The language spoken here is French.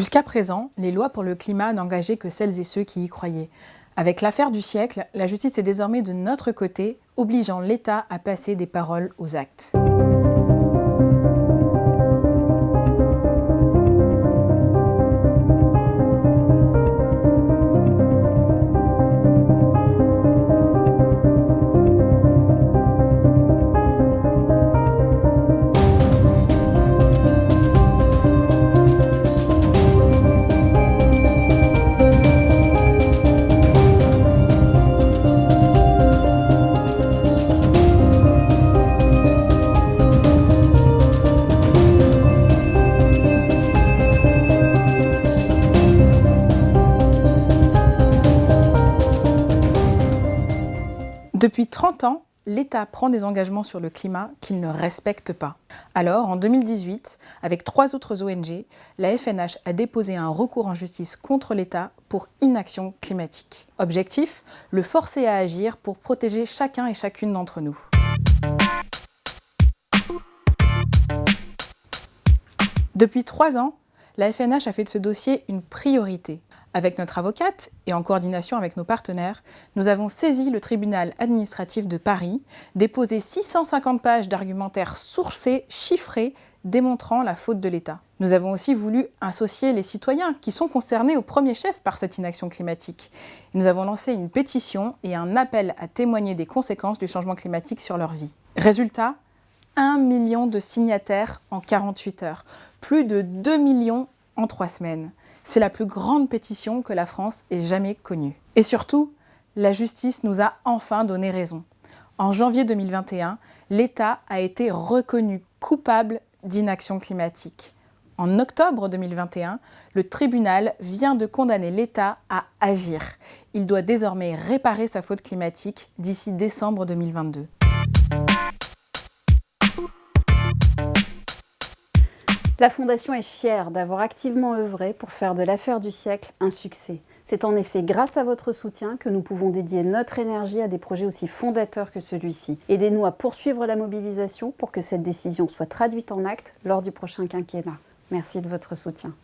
Jusqu'à présent, les lois pour le climat n'engageaient que celles et ceux qui y croyaient. Avec l'affaire du siècle, la justice est désormais de notre côté, obligeant l'État à passer des paroles aux actes. Depuis 30 ans, l'État prend des engagements sur le climat qu'il ne respecte pas. Alors, en 2018, avec trois autres ONG, la FNH a déposé un recours en justice contre l'État pour inaction climatique. Objectif Le forcer à agir pour protéger chacun et chacune d'entre nous. Depuis trois ans, la FNH a fait de ce dossier une priorité. Avec notre avocate et en coordination avec nos partenaires, nous avons saisi le tribunal administratif de Paris, déposé 650 pages d'argumentaires sourcés, chiffrés, démontrant la faute de l'État. Nous avons aussi voulu associer les citoyens qui sont concernés au premier chef par cette inaction climatique. Nous avons lancé une pétition et un appel à témoigner des conséquences du changement climatique sur leur vie. Résultat 1 million de signataires en 48 heures, plus de 2 millions en 3 semaines. C'est la plus grande pétition que la France ait jamais connue. Et surtout, la justice nous a enfin donné raison. En janvier 2021, l'État a été reconnu coupable d'inaction climatique. En octobre 2021, le tribunal vient de condamner l'État à agir. Il doit désormais réparer sa faute climatique d'ici décembre 2022. La Fondation est fière d'avoir activement œuvré pour faire de l'affaire du siècle un succès. C'est en effet grâce à votre soutien que nous pouvons dédier notre énergie à des projets aussi fondateurs que celui-ci. Aidez-nous à poursuivre la mobilisation pour que cette décision soit traduite en actes lors du prochain quinquennat. Merci de votre soutien.